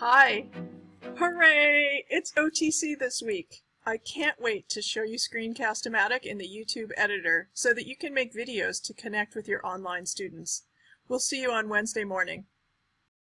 Hi! Hooray! It's OTC this week. I can't wait to show you Screencast-O-Matic in the YouTube editor so that you can make videos to connect with your online students. We'll see you on Wednesday morning.